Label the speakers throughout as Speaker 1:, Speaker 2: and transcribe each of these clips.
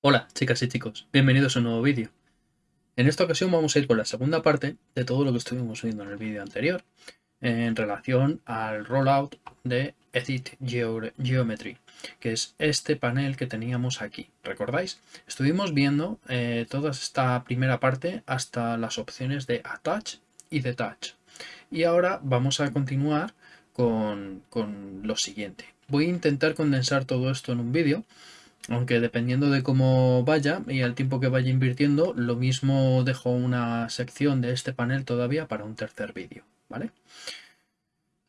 Speaker 1: Hola chicas y chicos, bienvenidos a un nuevo vídeo. En esta ocasión vamos a ir con la segunda parte de todo lo que estuvimos viendo en el vídeo anterior en relación al rollout de Edit Geometry, que es este panel que teníamos aquí. ¿Recordáis? Estuvimos viendo eh, toda esta primera parte hasta las opciones de Attach y Detach. Y ahora vamos a continuar con, con lo siguiente. Voy a intentar condensar todo esto en un vídeo aunque dependiendo de cómo vaya y el tiempo que vaya invirtiendo, lo mismo dejo una sección de este panel todavía para un tercer vídeo, ¿vale?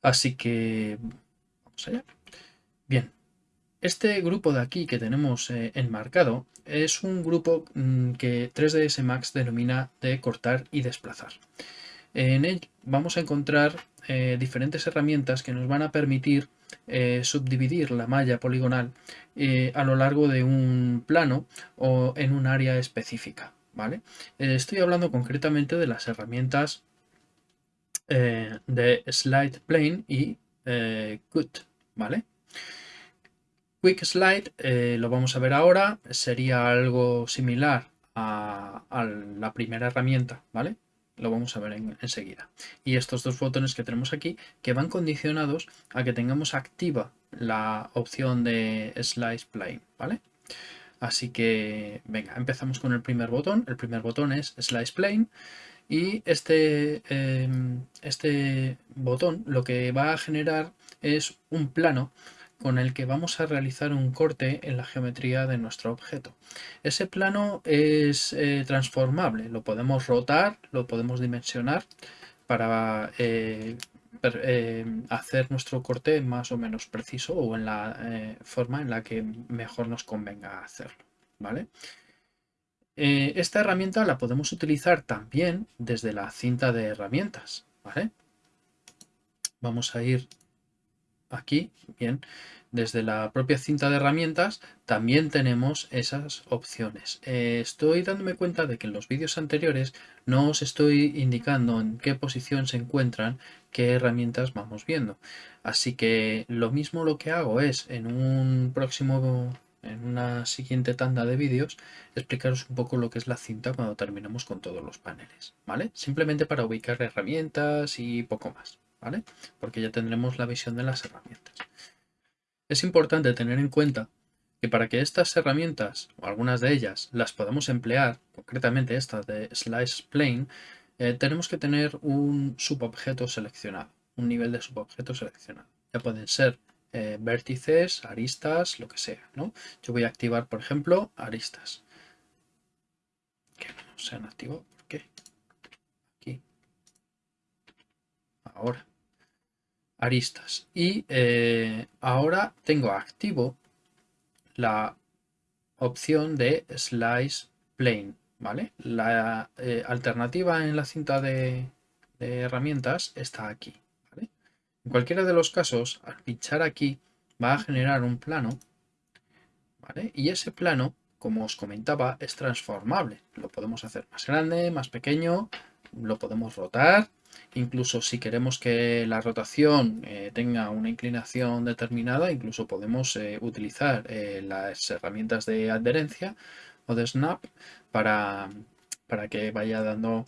Speaker 1: Así que vamos allá. Bien, este grupo de aquí que tenemos eh, enmarcado es un grupo mm, que 3ds Max denomina de cortar y desplazar. En él vamos a encontrar eh, diferentes herramientas que nos van a permitir eh, subdividir la malla poligonal eh, a lo largo de un plano o en un área específica. ¿vale? estoy hablando concretamente de las herramientas de Slide Plane y Cut. ¿vale? Quick Slide lo vamos a ver ahora, sería algo similar a, a la primera herramienta, ¿vale? Lo vamos a ver enseguida. y estos dos botones que tenemos aquí que van condicionados a que tengamos activa la opción de Slice Plane, ¿vale? Así que, venga, empezamos con el primer botón. El primer botón es Slice Plane y este, em, este botón lo que va a generar es un plano con el que vamos a realizar un corte en la geometría de nuestro objeto. Ese plano es eh, transformable, lo podemos rotar, lo podemos dimensionar para eh, eh, hacer nuestro corte más o menos preciso o en la forma en la que mejor nos convenga hacerlo. ¿vale? esta herramienta la podemos utilizar también desde la cinta de herramientas. ¿vale? Vamos a ir aquí, bien, desde la propia cinta de herramientas también tenemos esas opciones. Eh, estoy dándome cuenta de que en los vídeos anteriores no os estoy indicando en qué posición se encuentran qué herramientas vamos viendo. Así que lo mismo lo que hago es en un próximo en una siguiente tanda de vídeos explicaros un poco lo que es la cinta cuando terminemos con todos los paneles, ¿vale? Simplemente para ubicar herramientas y poco más. ¿Vale? Porque ya tendremos la visión de las herramientas. Es importante tener en cuenta que para que estas herramientas, o algunas de ellas, las podamos emplear, concretamente esta de Slice Plane, eh, tenemos que tener un subobjeto seleccionado, un nivel de subobjeto seleccionado. Ya pueden ser eh, vértices, aristas, lo que sea. Yo voy a activar, por ejemplo, aristas. Que no se han activado, ¿por qué? Aquí. Ahora aristas. Y eh, ahora tengo activo la opción de Slice Plane. ¿vale? La eh, alternativa en la cinta de, herramientas está aquí. En cualquiera de los casos, al pinchar aquí, va a generar un plano. ¿vale? Y ese plano, como os comentaba, es transformable. Lo podemos hacer más grande, más pequeño, lo podemos rotar Incluso si queremos que la rotación eh, tenga una inclinación determinada, incluso podemos eh, utilizar eh, las herramientas de adherencia o de snap para, para que vaya dando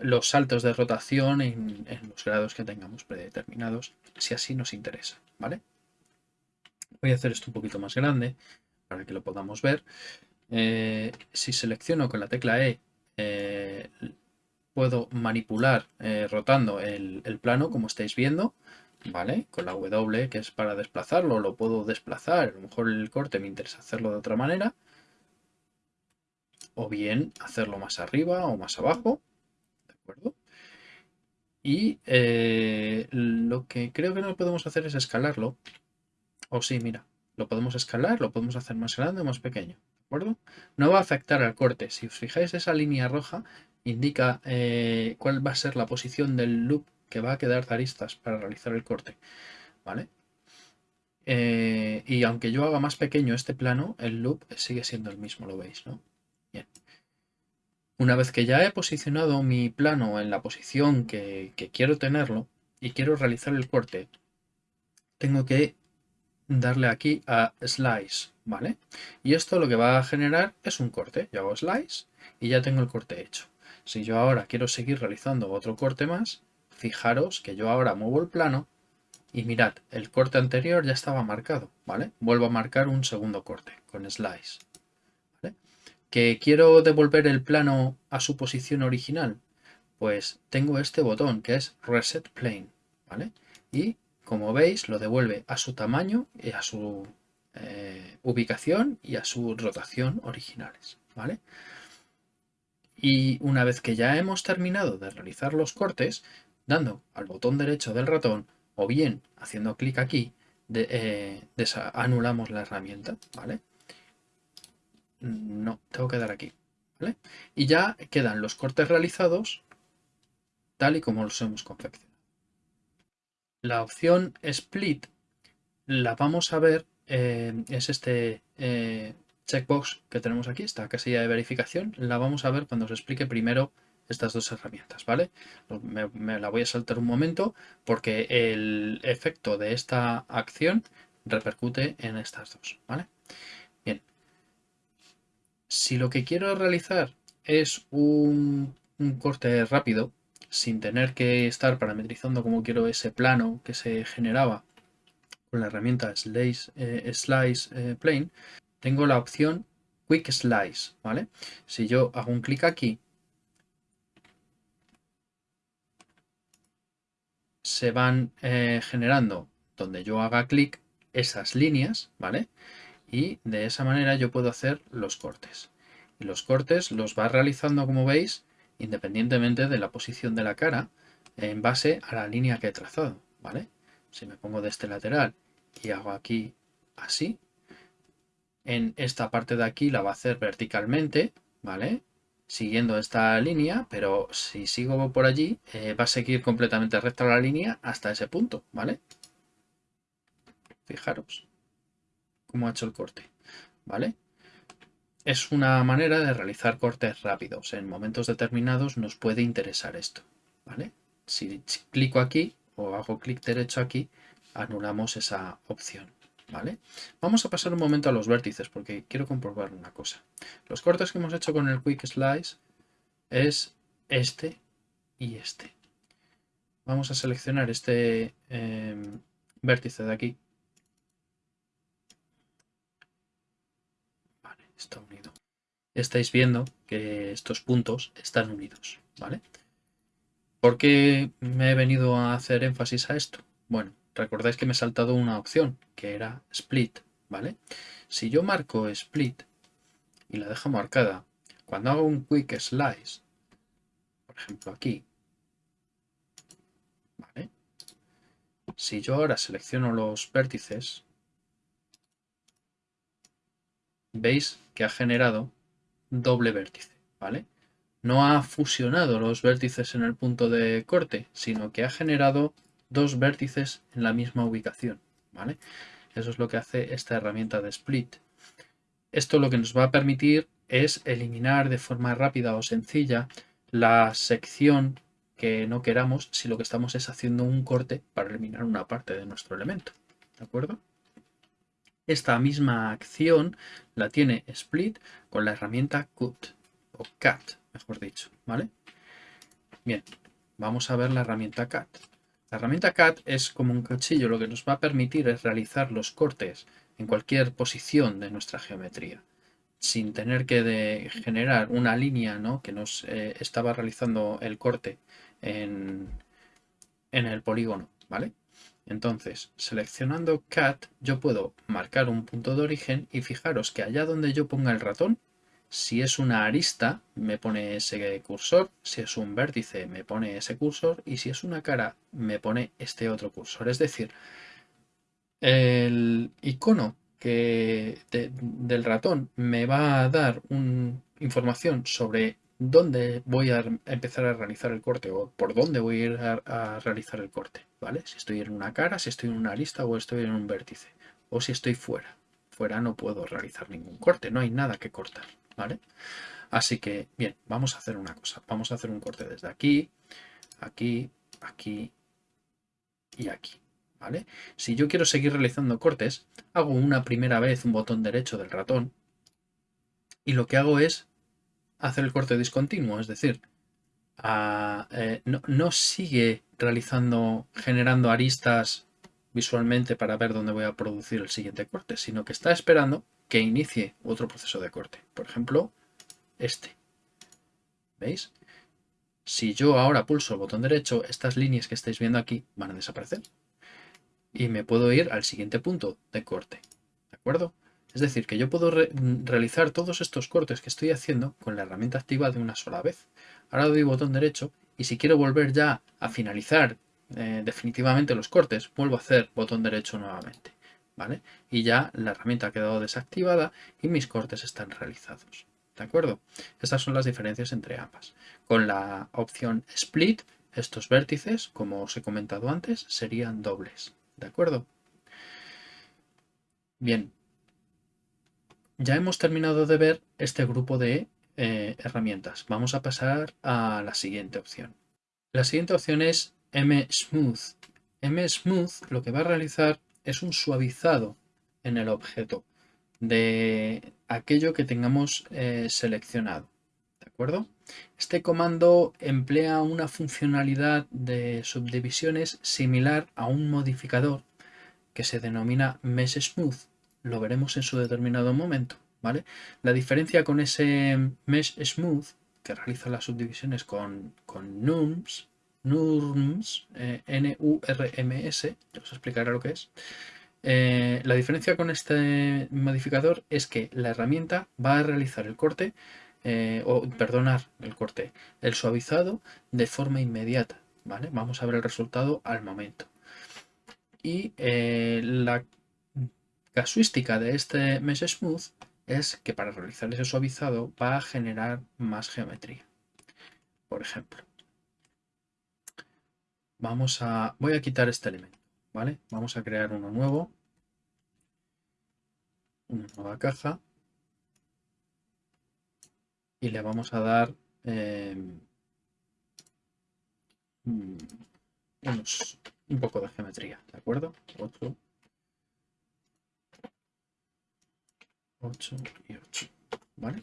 Speaker 1: los saltos de rotación en, los grados que tengamos predeterminados, si así nos interesa. ¿vale? Voy a hacer esto un poquito más grande para que lo podamos ver. si selecciono con la tecla E puedo manipular eh, rotando el, plano, como estáis viendo, ¿vale? Con la W, que es para desplazarlo, lo puedo desplazar. A lo mejor el corte me interesa hacerlo de otra manera. O bien hacerlo más arriba o más abajo. ¿De acuerdo? Y eh, lo que creo que no podemos hacer es escalarlo. O sí, mira, lo podemos escalar, lo podemos hacer más grande o más pequeño. ¿De acuerdo? No va a afectar al corte. Si os fijáis esa línea roja indica eh, cuál va a ser la posición del loop que va a quedar de aristas para realizar el corte. ¿Vale? Eh, y aunque yo haga más pequeño este plano, el loop sigue siendo el mismo, lo veis, ¿no? Bien. Una vez que ya he posicionado mi plano en la posición que, quiero tenerlo, y quiero realizar el corte, tengo que darle aquí a Slice, ¿vale? Y esto lo que va a generar es un corte. Yo hago Slice y ya tengo el corte hecho. Si yo ahora quiero seguir realizando otro corte más, fijaros que yo ahora muevo el plano y mirad, el corte anterior ya estaba marcado, ¿vale? Vuelvo a marcar un segundo corte con Slice. ¿Que quiero devolver el plano a su posición original? Pues tengo este botón que es Reset Plane, ¿vale? Y como veis, lo devuelve a su tamaño y a su eh, ubicación y a su rotación originales. ¿vale? Y una vez que ya hemos terminado de realizar los cortes, dando al botón derecho del ratón o bien haciendo clic aquí, eh, anulamos la herramienta. ¿vale? No, tengo que dar aquí. ¿vale? Y ya quedan los cortes realizados tal y como los hemos confeccionado. La opción Split la vamos a ver, eh, es este eh, checkbox que tenemos aquí, esta casilla de verificación, la vamos a ver cuando os explique primero estas dos herramientas, ¿vale? Me, la voy a saltar un momento porque el efecto de esta acción repercute en estas dos, ¿vale? Bien. Si lo que quiero realizar es un, corte rápido, sin tener que estar parametrizando como quiero ese plano que se generaba con la herramienta Slice, eh, eh, Plane, tengo la opción Quick Slice, ¿vale? Si yo hago un clic aquí, se van eh, generando donde yo haga clic esas líneas, ¿vale? Y de esa manera yo puedo hacer los cortes. Y los cortes los va realizando, como veis, independientemente de la posición de la cara en base a la línea que he trazado, ¿vale? Si me pongo de este lateral y hago aquí así, en esta parte de aquí la va a hacer verticalmente, ¿vale? Siguiendo esta línea, pero si sigo por allí, eh, va a seguir completamente recta la línea hasta ese punto, ¿vale? Fijaros cómo ha hecho el corte, ¿vale? Es una manera de realizar cortes rápidos. En momentos determinados nos puede interesar esto. ¿vale? Si clico aquí o hago clic derecho aquí, anulamos esa opción. ¿Vale? Vamos a pasar un momento a los vértices porque quiero comprobar una cosa. Los cortes que hemos hecho con el Quick Slice es este y este. Vamos a seleccionar este em, vértice de aquí está unido. Estáis viendo que estos puntos están unidos, ¿vale? ¿Por qué me he venido a hacer énfasis a esto? Bueno, recordáis que me he saltado una opción, que era split, ¿vale? Si yo marco split y la dejo marcada, cuando hago un quick slice, por ejemplo aquí, ¿vale? Si yo ahora selecciono los vértices, veis que ha generado doble vértice, ¿vale? No ha fusionado los vértices en el punto de corte, sino que ha generado dos vértices en la misma ubicación, ¿vale? Eso es lo que hace esta herramienta de split. Esto lo que nos va a permitir es eliminar de forma rápida o sencilla la sección que no queramos si lo que estamos es haciendo un corte para eliminar una parte de nuestro elemento. ¿De acuerdo? Esta misma acción la tiene Split con la herramienta Cut, o Cut, mejor dicho, ¿vale? Bien, vamos a ver la herramienta Cut. La herramienta Cut es como un cuchillo, lo que nos va a permitir es realizar los cortes en cualquier posición de nuestra geometría, sin tener que generar una línea ¿no? que nos eh, estaba realizando el corte en, en el polígono, ¿vale? Entonces, seleccionando Cat, yo puedo marcar un punto de origen y fijaros que allá donde yo ponga el ratón, si es una arista, me pone ese cursor, si es un vértice, me pone ese cursor, y si es una cara, me pone este otro cursor. Es decir, el icono del ratón me va a dar información sobre dónde voy a empezar a realizar el corte o por dónde voy a ir a, realizar el corte, ¿vale? Si estoy en una cara, si estoy en una lista o estoy en un vértice o si estoy fuera. Fuera no puedo realizar ningún corte, no hay nada que cortar, ¿vale? Así que, bien, vamos a hacer una cosa. Vamos a hacer un corte desde aquí, aquí, aquí y aquí. ¿vale? Si yo quiero seguir realizando cortes, hago una primera vez un botón derecho del ratón y lo que hago es hacer el corte discontinuo, es decir, eh, no, sigue realizando, generando aristas visualmente para ver dónde voy a producir el siguiente corte, sino que está esperando que inicie otro proceso de corte. Por ejemplo, este. ¿Veis? Si yo ahora pulso el botón derecho, estas líneas que estáis viendo aquí van a desaparecer. Y me puedo ir al siguiente punto de corte. ¿De acuerdo? Es decir, que yo puedo realizar todos estos cortes que estoy haciendo con la herramienta activa de una sola vez. Ahora doy botón derecho y si quiero volver ya a finalizar eh, definitivamente los cortes, vuelvo a hacer botón derecho nuevamente. ¿Vale? Y ya la herramienta ha quedado desactivada y mis cortes están realizados. ¿De acuerdo? Estas son las diferencias entre ambas. Con la opción Split, estos vértices, como os he comentado antes, serían dobles. ¿De acuerdo? Bien. Ya hemos terminado de ver este grupo de eh, herramientas. Vamos a pasar a la siguiente opción. La siguiente opción es M-Smooth. M-Smooth lo que va a realizar es un suavizado en el objeto de aquello que tengamos eh, seleccionado. ¿De acuerdo? Este comando emplea una funcionalidad de subdivisiones similar a un modificador que se denomina Mesh Smooth. Lo veremos en su determinado momento. ¿vale? La diferencia con ese Mesh Smooth que realiza las subdivisiones con, con NURMS, NURMS, eh, N-U-R-M-S, os explicaré lo que es, eh, la diferencia con este modificador es que la herramienta va a realizar el corte, eh, o perdonar el corte, el suavizado de forma inmediata. ¿vale? Vamos a ver el resultado al momento. Y la casuística de este Mesh Smooth es que para realizar ese suavizado va a generar más geometría. Por ejemplo, vamos a, voy a quitar este elemento. ¿vale? Vamos a crear uno nuevo, una nueva caja y le vamos a dar em, un poco de geometría, ¿de acuerdo? 8, 8 y 8, ¿vale?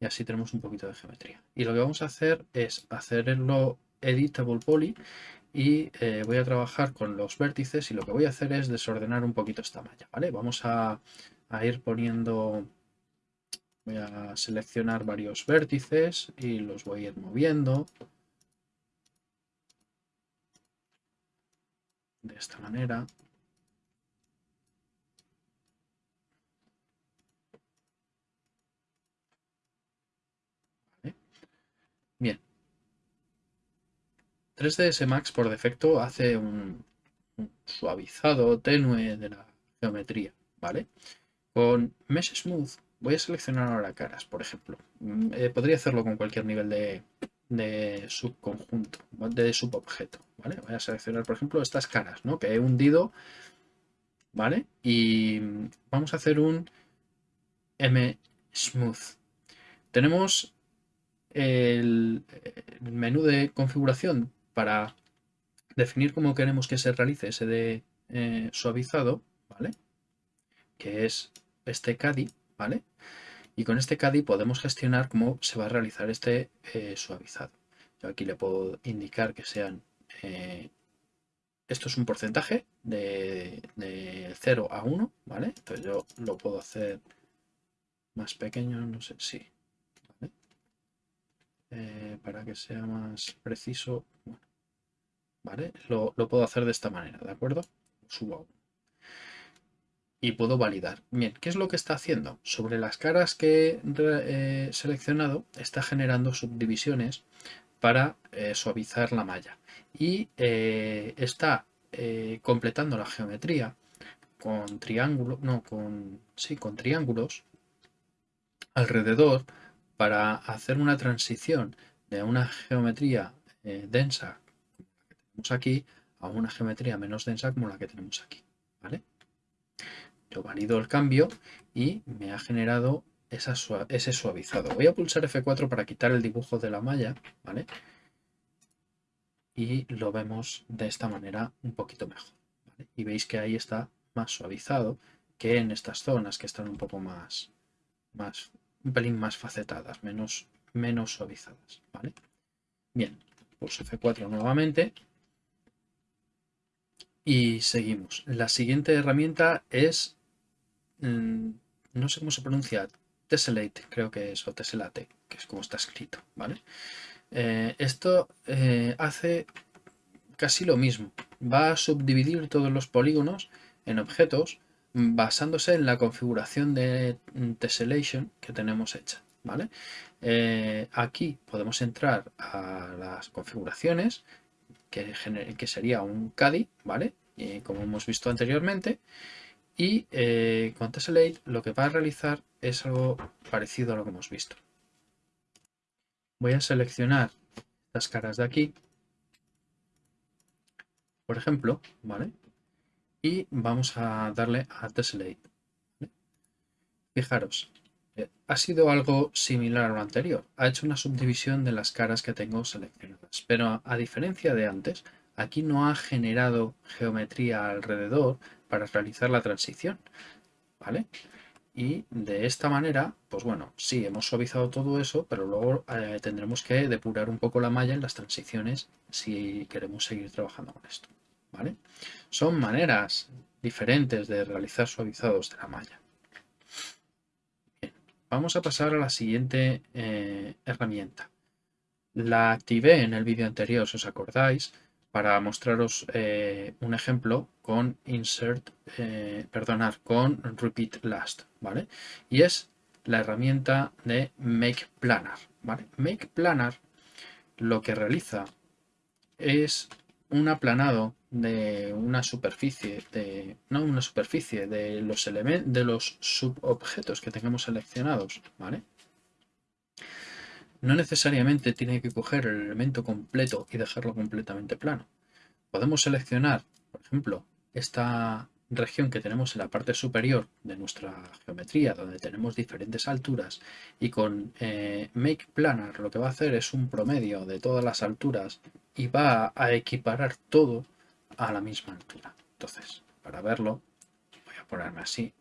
Speaker 1: Y así tenemos un poquito de geometría. Y lo que vamos a hacer es hacerlo editable poly y eh, voy a trabajar con los vértices y lo que voy a hacer es desordenar un poquito esta malla, ¿vale? Vamos a, ir poniendo, voy a seleccionar varios vértices y los voy a ir moviendo de esta manera. Bien, 3ds Max por defecto hace un, suavizado tenue de la geometría, ¿vale? Con Mesh Smooth voy a seleccionar ahora caras, por ejemplo. Mm, eh, podría hacerlo con cualquier nivel de, subconjunto, de subobjeto, ¿vale? Voy a seleccionar, por ejemplo, estas caras, ¿no? Que he hundido, ¿vale? Y vamos a hacer un M Smooth. Tenemos el menú de configuración para definir cómo queremos que se realice ese de eh, suavizado, ¿vale? Que es este CADI, ¿vale? Y con este CADI podemos gestionar cómo se va a realizar este eh, suavizado. Yo aquí le puedo indicar que sean... Eh, esto es un porcentaje de, de 0 a 1, ¿vale? Entonces yo lo puedo hacer más pequeño, no sé, sí. Para que sea más preciso, ¿vale? Lo, puedo hacer de esta manera, ¿de acuerdo? Subo y puedo validar. Bien, ¿qué es lo que está haciendo? Sobre las caras que he eh, seleccionado está generando subdivisiones para eh, suavizar la malla y eh, está completando la geometría con triángulos, no, con, sí, con triángulos alrededor para hacer una transición una geometría densa aquí a una geometría menos densa como la que tenemos aquí. ¿vale? Yo valido el cambio y me ha generado ese suavizado. Voy a pulsar F4 para quitar el dibujo de la malla. ¿vale? y lo vemos de esta manera un poquito mejor. Y veis que ahí está más suavizado que en estas zonas que están un poco más, más un pelín más facetadas, menos, menos suavizadas. ¿vale? Bien, pues F4 nuevamente. Y seguimos. La siguiente herramienta es, mm, no sé cómo se pronuncia, Tessellate, creo que es, o Tessellate, que es como está escrito, ¿vale? Eh, esto eh, hace casi lo mismo. Va a subdividir todos los polígonos en objetos basándose en la configuración de tessellation que tenemos hecha. ¿Vale? Eh, aquí podemos entrar a las configuraciones, que, que sería un CADI, ¿vale? Como hemos visto anteriormente. Y eh, con Tessellate lo que va a realizar es algo parecido a lo que hemos visto. Voy a seleccionar las caras de aquí, por ejemplo, ¿vale? Y vamos a darle a Tessellate. Fijaros, ha sido algo similar a lo anterior. Ha hecho una subdivisión de las caras que tengo seleccionadas. Pero a diferencia de antes, aquí no ha generado geometría alrededor para realizar la transición. ¿Vale? Y de esta manera, pues bueno, sí, hemos suavizado todo eso, pero luego eh, tendremos que depurar un poco la malla en las transiciones si queremos seguir trabajando con esto. ¿Vale? Son maneras diferentes de realizar suavizados de la malla. Vamos a pasar a la siguiente eh, herramienta. La activé en el vídeo anterior, si os acordáis, para mostraros eh, un ejemplo con insert, eh, perdonar, con repeat last, ¿vale? Y es la herramienta de make planner. Make planner lo que realiza es un aplanado de una superficie, de, no una superficie, de los, elementos, de los subobjetos que tengamos seleccionados, ¿vale? No necesariamente tiene que coger el elemento completo y dejarlo completamente plano. Podemos seleccionar, por ejemplo, esta región que tenemos en la parte superior de nuestra geometría, donde tenemos diferentes alturas, y con eh, Make Planar lo que va a hacer es un promedio de todas las alturas y va a equiparar todo a la misma altura. Entonces, para verlo, voy a ponerme así,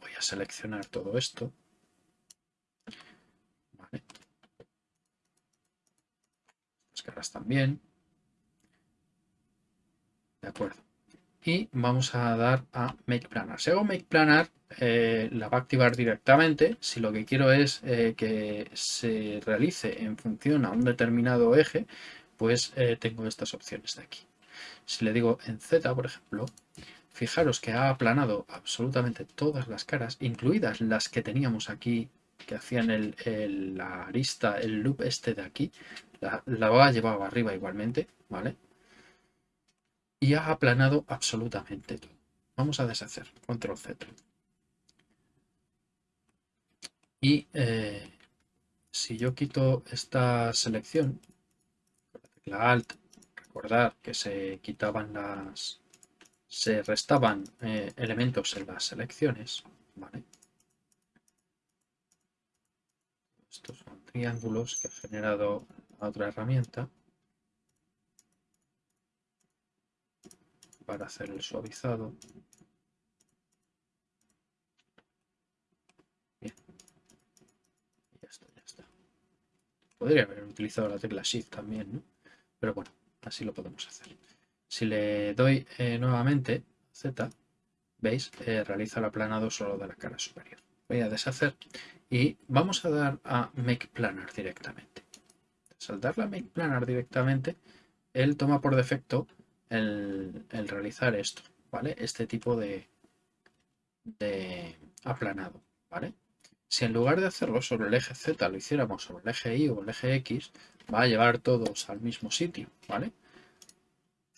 Speaker 1: voy a seleccionar todo esto. Las caras también. De acuerdo. Y vamos a dar a Make Planar. Si hago Make Planar, eh, la va a activar directamente. Si lo que quiero es eh, que se realice en función a un determinado eje, pues eh, tengo estas opciones de aquí. Si le digo en Z, por ejemplo, fijaros que ha aplanado absolutamente todas las caras, incluidas las que teníamos aquí, que hacían el, la arista, el loop este de aquí, la, la ha llevado arriba igualmente, ¿vale? Y ha aplanado absolutamente todo. Vamos a deshacer, control Z. Y eh, si yo quito esta selección, la Alt recordar que se quitaban las se restaban eh, elementos en las selecciones estos son triángulos que ha generado otra herramienta para hacer el suavizado Bien. ya está, ya está. Podría haber utilizado la tecla Shift también, ¿no? Pero bueno, Así lo podemos hacer. Si le doy eh, nuevamente Z, veis, eh, realiza el aplanado solo de la cara superior. Voy a deshacer y vamos a dar a Make Planar directamente. Al darle a Make Planar directamente, él toma por defecto el, realizar esto, ¿vale? Este tipo de, de aplanado, ¿vale? Si en lugar de hacerlo sobre el eje Z lo hiciéramos sobre el eje Y o el eje X, va a llevar todos al mismo sitio, ¿vale?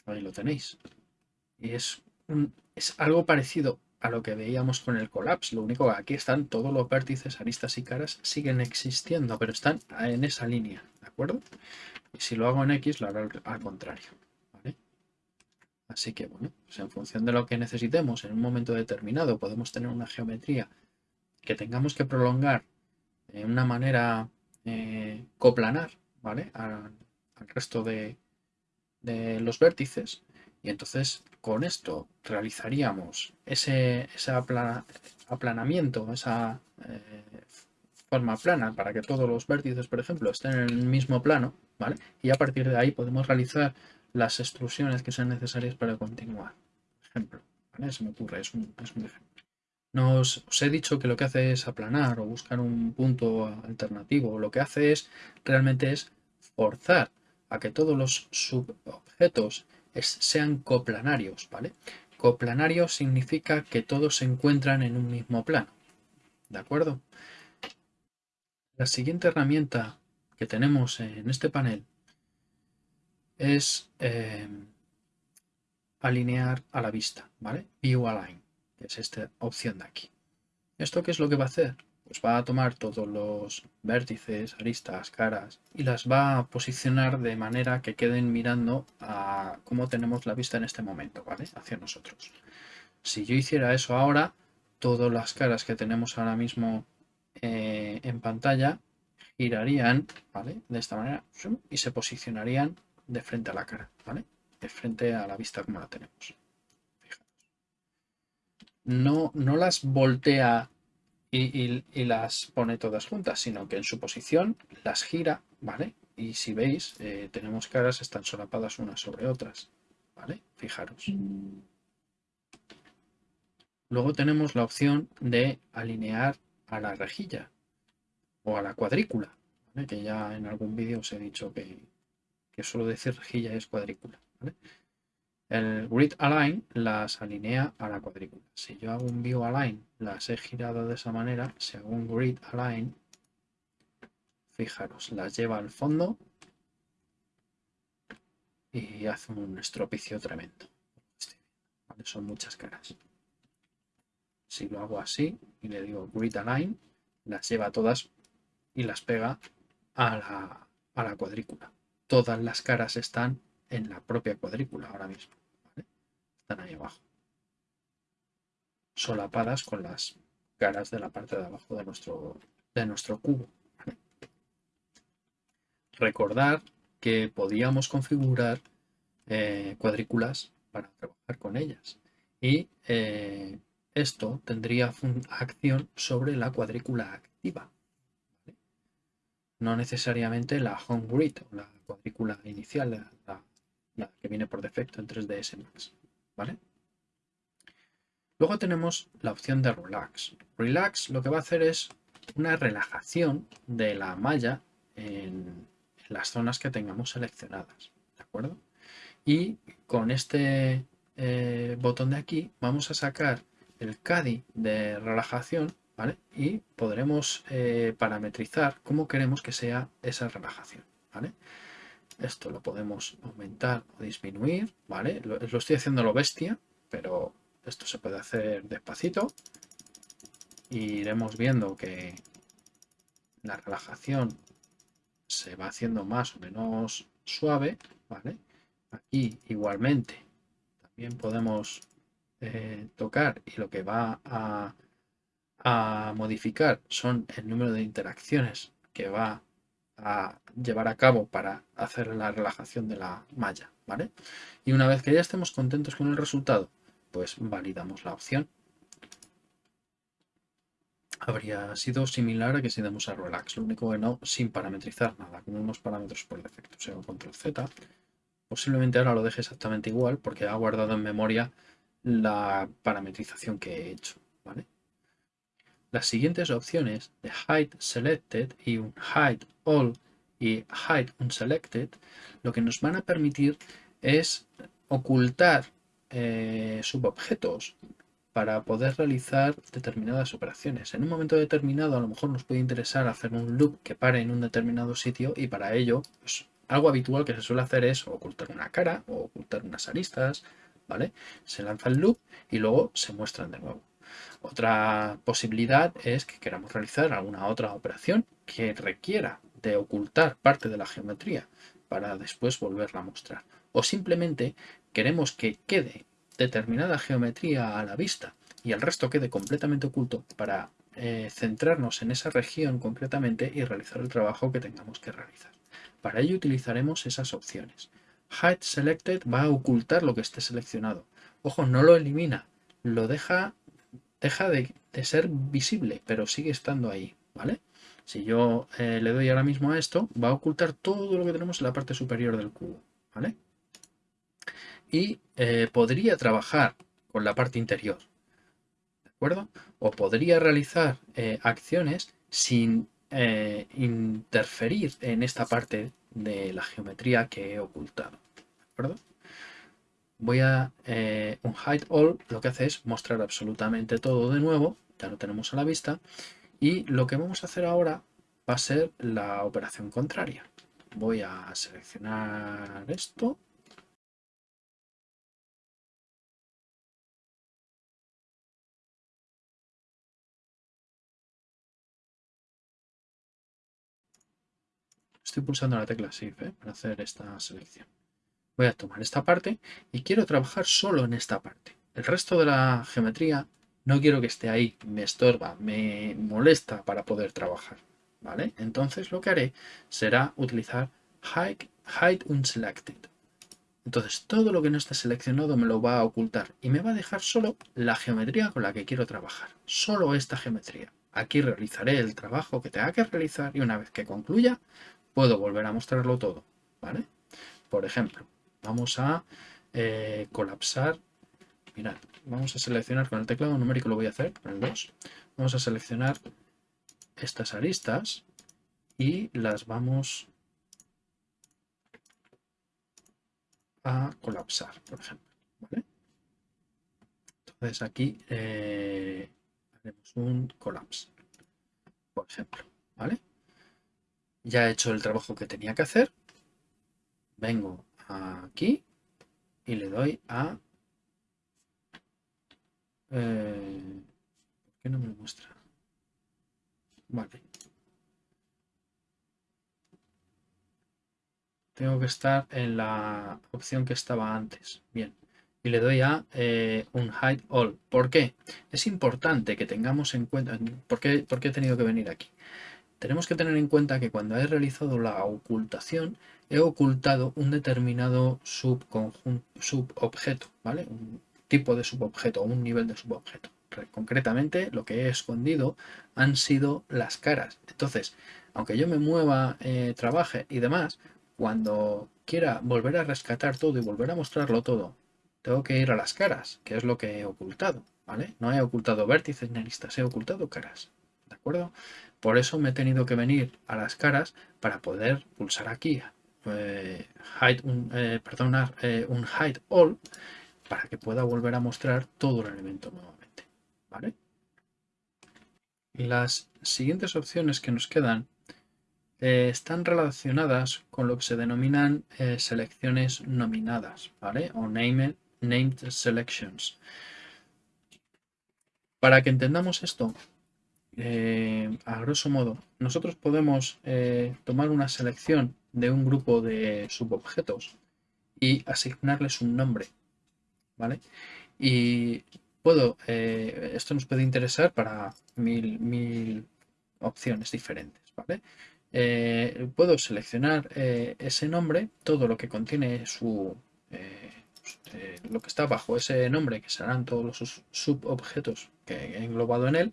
Speaker 1: Ahí lo tenéis. Y es, es algo parecido a lo que veíamos con el collapse. Lo único que aquí están todos los vértices, aristas y caras siguen existiendo, pero están en esa línea, ¿de acuerdo? Y si lo hago en X, lo haré al contrario. Así que, bueno, pues en función de lo que necesitemos en un momento determinado, podemos tener una geometría que tengamos que prolongar de una manera eh, coplanar, ¿vale? Al, resto de, de los vértices y entonces con esto realizaríamos ese, aplanamiento, esa eh, forma plana para que todos los vértices, por ejemplo, estén en el mismo plano, ¿vale? Y a partir de ahí podemos realizar las extrusiones que sean necesarias para continuar. Ejemplo. Se me ocurre, es un, ejemplo. Nos, os he dicho que lo que hace es aplanar o buscar un punto alternativo. Lo que hace es realmente es forzar a que todos los subobjetos sean coplanarios, ¿vale? Coplanario significa que todos se encuentran en un mismo plano, ¿de acuerdo? La siguiente herramienta que tenemos en este panel es eh, alinear a la vista, ¿vale? View Align, que es esta opción de aquí. ¿Esto qué es lo que va a hacer? Pues va a tomar todos los vértices, aristas, caras y las va a posicionar de manera que queden mirando a cómo tenemos la vista en este momento, ¿vale? Hacia nosotros. Si yo hiciera eso ahora, todas las caras que tenemos ahora mismo eh, en pantalla girarían, ¿vale? De esta manera y se posicionarían de frente a la cara, ¿vale? De frente a la vista como la tenemos. No, no las voltea y, las pone todas juntas, sino que en su posición las gira, ¿vale? Y si veis, eh, tenemos caras están solapadas unas sobre otras, ¿vale? Fijaros. Luego tenemos la opción de alinear a la rejilla o a la cuadrícula, que ya en algún vídeo os he dicho que, que solo decir rejilla es cuadrícula. ¿vale? El grid align las alinea a la cuadrícula. Si yo hago un view align, las he girado de esa manera. Si hago un grid align, fijaros, las lleva al fondo y hace un estropicio tremendo. Son muchas caras. Si lo hago así y le digo grid align, las lleva todas y las pega a la, a la cuadrícula. Todas las caras están en la propia cuadrícula ahora mismo. Están ahí abajo. Solapadas con las caras de la parte de abajo de nuestro, de nuestro cubo. Recordar que podíamos configurar eh, cuadrículas para trabajar con ellas. Y eh, esto tendría acción sobre la cuadrícula activa. No necesariamente la home grid la cuadrícula inicial, la, que viene por defecto en 3ds Max. Luego tenemos la opción de Relax. Relax lo que va a hacer es una relajación de la malla en, las zonas que tengamos seleccionadas, ¿de acuerdo? Y con este eh, botón de aquí vamos a sacar el CADI de relajación, ¿vale? Y podremos eh, parametrizar cómo queremos que sea esa relajación, ¿vale? Esto lo podemos aumentar o disminuir, ¿vale? Lo, estoy haciendo lo bestia, pero esto se puede hacer despacito. Iremos viendo que la relajación se va haciendo más o menos suave, ¿vale? Aquí igualmente también podemos eh, tocar y lo que va a, a modificar son el número de interacciones que va a llevar a cabo para hacer la relajación de la malla, ¿vale? Y una vez que ya estemos contentos con el resultado, pues validamos la opción. Habría sido similar a que si damos a relax, lo único que no sin parametrizar nada, con unos parámetros por defecto. O control Z. Posiblemente ahora lo deje exactamente igual porque ha guardado en memoria la parametrización que he hecho, ¿vale? Las siguientes opciones de Hide Selected y un Hide All y Hide Unselected lo que nos van a permitir es ocultar eh, subobjetos para poder realizar determinadas operaciones. En un momento determinado a lo mejor nos puede interesar hacer un loop que pare en un determinado sitio y para ello pues, algo habitual que se suele hacer es ocultar una cara o ocultar unas aristas, ¿vale? Se lanza el loop y luego se muestran de nuevo. Otra posibilidad es que queramos realizar alguna otra operación que requiera de ocultar parte de la geometría para después volverla a mostrar. O simplemente queremos que quede determinada geometría a la vista y el resto quede completamente oculto para eh, centrarnos en esa región concretamente y realizar el trabajo que tengamos que realizar. Para ello utilizaremos esas opciones. hide selected va a ocultar lo que esté seleccionado. Ojo, no lo elimina, lo deja, deja de, ser visible, pero sigue estando ahí, ¿vale? Si yo eh, le doy ahora mismo a esto, va a ocultar todo lo que tenemos en la parte superior del cubo, ¿vale? Y eh, podría trabajar con la parte interior, ¿de acuerdo? O podría realizar eh, acciones sin interferir en esta parte de la geometría que he ocultado, ¿de acuerdo? Voy a eh, un hide all, lo que hace es mostrar absolutamente todo de nuevo, ya lo tenemos a la vista, y lo que vamos a hacer ahora va a ser la operación contraria. Voy a seleccionar esto. Estoy pulsando la tecla Shift ¿eh? para hacer esta selección voy a tomar esta parte y quiero trabajar solo en esta parte. El resto de la geometría no quiero que esté ahí, me estorba, me molesta para poder trabajar. ¿vale? Entonces lo que haré será utilizar hide, hide unselected. Entonces todo lo que no esté seleccionado me lo va a ocultar y me va a dejar solo la geometría con la que quiero trabajar. Solo esta geometría. Aquí realizaré el trabajo que tenga que realizar y una vez que concluya puedo volver a mostrarlo todo. ¿vale? Por ejemplo, Vamos a eh, colapsar. Mirad, vamos a seleccionar con el teclado numérico, lo voy a hacer, con el 2. Vamos a seleccionar estas aristas y las vamos a colapsar, por ejemplo. Entonces aquí eh, haremos un colapse, por ejemplo. ¿vale? Ya he hecho el trabajo que tenía que hacer. Vengo aquí y le doy a... Eh, ¿Por qué no me muestra? Vale. Tengo que estar en la opción que estaba antes. Bien. Y le doy a eh, un hide all. ¿Por qué? Es importante que tengamos en cuenta... ¿Por qué, ¿Por qué he tenido que venir aquí? Tenemos que tener en cuenta que cuando he realizado la ocultación he ocultado un determinado subobjeto, ¿vale? Un tipo de subobjeto un nivel de subobjeto. Concretamente, lo que he escondido han sido las caras. Entonces, aunque yo me mueva, eh, trabaje y demás, cuando quiera volver a rescatar todo y volver a mostrarlo todo, tengo que ir a las caras, que es lo que he ocultado, ¿vale? No he ocultado vértices ni aristas, he ocultado caras, ¿de acuerdo? Por eso me he tenido que venir a las caras para poder pulsar aquí eh, un, eh, eh, hide all para que pueda volver a mostrar todo el elemento nuevamente. Las siguientes opciones que nos quedan están relacionadas con lo que se denominan selecciones nominadas ¿vale? o named selections. Para que entendamos esto, eh, a grosso modo, nosotros podemos eh, tomar una selección de un grupo de subobjetos y asignarles un nombre, ¿vale? Y puedo, eh, esto nos puede interesar para mil, mil opciones diferentes, ¿vale? puedo seleccionar ese nombre, todo lo que contiene su, eh, lo que está bajo ese nombre, que serán todos los subobjetos que he englobado en él,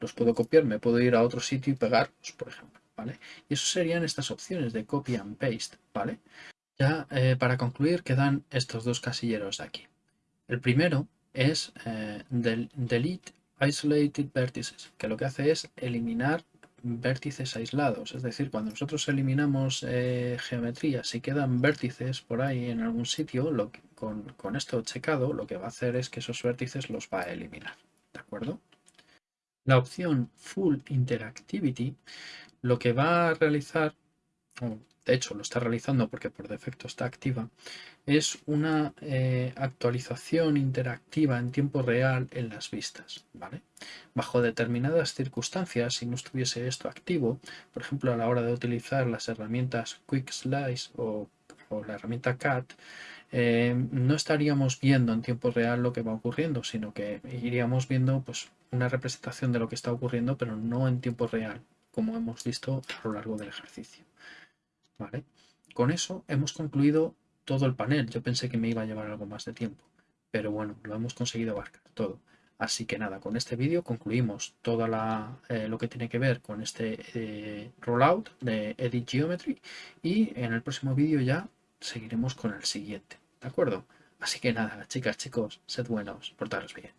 Speaker 1: los puedo copiar, me puedo ir a otro sitio y pegarlos, por ejemplo. ¿vale? Y eso serían estas opciones de copy and paste. ¿vale? Ya eh, para concluir quedan estos dos casilleros de aquí. El primero es eh, del delete isolated vertices, que lo que hace es eliminar vértices aislados. Es decir, cuando nosotros eliminamos eh, geometría, si quedan vértices por ahí en algún sitio, lo con, esto checado, lo que va a hacer es que esos vértices los va a eliminar. ¿De acuerdo? La opción Full Interactivity lo que va a realizar, de hecho lo está realizando porque por defecto está activa, es una eh, actualización interactiva en tiempo real en las vistas. ¿vale? Bajo determinadas circunstancias, si no estuviese esto activo, por ejemplo a la hora de utilizar las herramientas Quick Slice o, la herramienta CAT, eh, no estaríamos viendo en tiempo real lo que va ocurriendo, sino que iríamos viendo pues, una representación de lo que está ocurriendo, pero no en tiempo real, como hemos visto a lo largo del ejercicio. ¿Vale? Con eso hemos concluido todo el panel. Yo pensé que me iba a llevar algo más de tiempo, pero bueno, lo hemos conseguido abarcar todo. Así que nada, con este vídeo concluimos todo eh, lo que tiene que ver con este eh, rollout de Edit Geometry y en el próximo vídeo ya seguiremos con el siguiente, ¿de acuerdo? Así que nada, chicas, chicos, sed buenos, portaros bien.